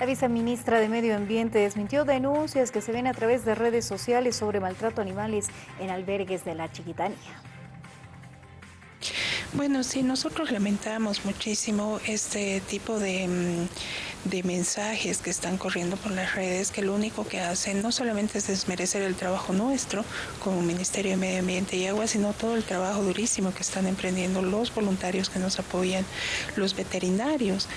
La viceministra de Medio Ambiente desmintió denuncias que se ven a través de redes sociales sobre maltrato a animales en albergues de la Chiquitanía. Bueno, sí, nosotros lamentamos muchísimo este tipo de, mm, de, mensajes que están corriendo por las redes, que lo único que hacen no solamente es desmerecer el trabajo nuestro como Ministerio de Medio Ambiente y Agua, sino todo el trabajo durísimo que están emprendiendo los voluntarios que nos apoyan, los veterinarios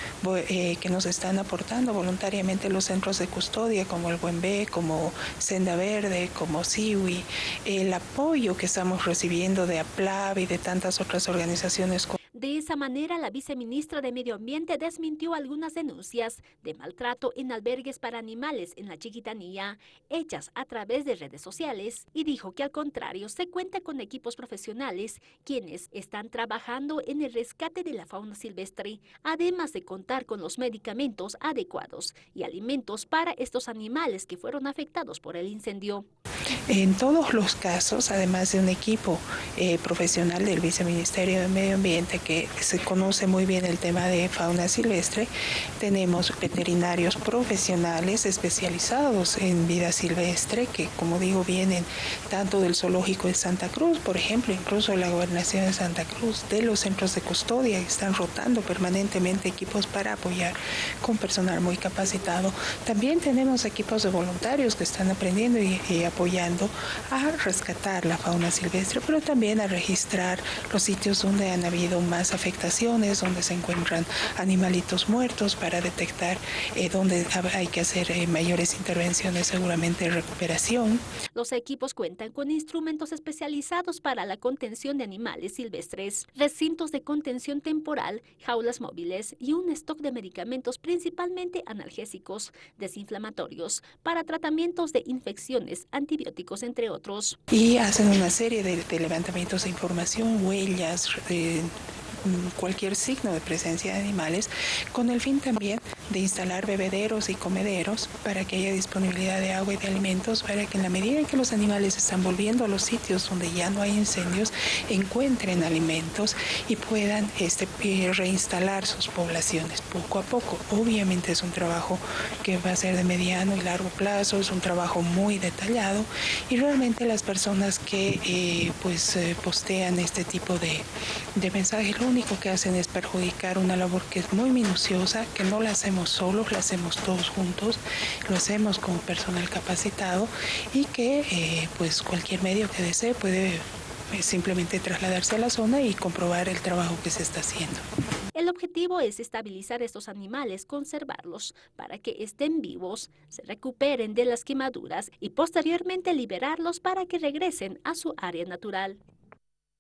eh, que nos están aportando voluntariamente los centros de custodia como el Buen B, como Senda Verde, como Siwi, el apoyo que estamos recibiendo de APLAV y de tantas otras organizaciones organizaciones de esa manera, la viceministra de Medio Ambiente desmintió algunas denuncias de maltrato en albergues para animales en la Chiquitanía, hechas a través de redes sociales, y dijo que al contrario, se cuenta con equipos profesionales quienes están trabajando en el rescate de la fauna silvestre, además de contar con los medicamentos adecuados y alimentos para estos animales que fueron afectados por el incendio. En todos los casos, además de un equipo eh, profesional del Viceministerio de Medio Ambiente que se conoce muy bien el tema de fauna silvestre, tenemos veterinarios profesionales especializados en vida silvestre que, como digo, vienen tanto del zoológico de Santa Cruz, por ejemplo, incluso la gobernación de Santa Cruz, de los centros de custodia, están rotando permanentemente equipos para apoyar con personal muy capacitado. También tenemos equipos de voluntarios que están aprendiendo y apoyando a rescatar la fauna silvestre, pero también a registrar los sitios donde han habido más afectaciones, donde se encuentran animalitos muertos para detectar eh, dónde hay que hacer eh, mayores intervenciones, seguramente recuperación. Los equipos cuentan con instrumentos especializados para la contención de animales silvestres, recintos de contención temporal, jaulas móviles y un stock de medicamentos principalmente analgésicos, desinflamatorios, para tratamientos de infecciones antibióticas entre otros. Y hacen una serie de, de levantamientos de información, huellas, de cualquier signo de presencia de animales, con el fin también de instalar bebederos y comederos para que haya disponibilidad de agua y de alimentos, para que en la medida en que los animales están volviendo a los sitios donde ya no hay incendios, encuentren alimentos y puedan este, reinstalar sus poblaciones poco a poco. Obviamente es un trabajo que va a ser de mediano y largo plazo, es un trabajo muy detallado y realmente las personas que eh, pues eh, postean este tipo de, de mensajes, lo único que hacen es perjudicar una labor que es muy minuciosa, que no la hacemos solos, la hacemos todos juntos, lo hacemos con personal capacitado y que eh, pues cualquier medio que desee puede eh, simplemente trasladarse a la zona y comprobar el trabajo que se está haciendo. El objetivo es estabilizar estos animales, conservarlos para que estén vivos, se recuperen de las quemaduras y posteriormente liberarlos para que regresen a su área natural.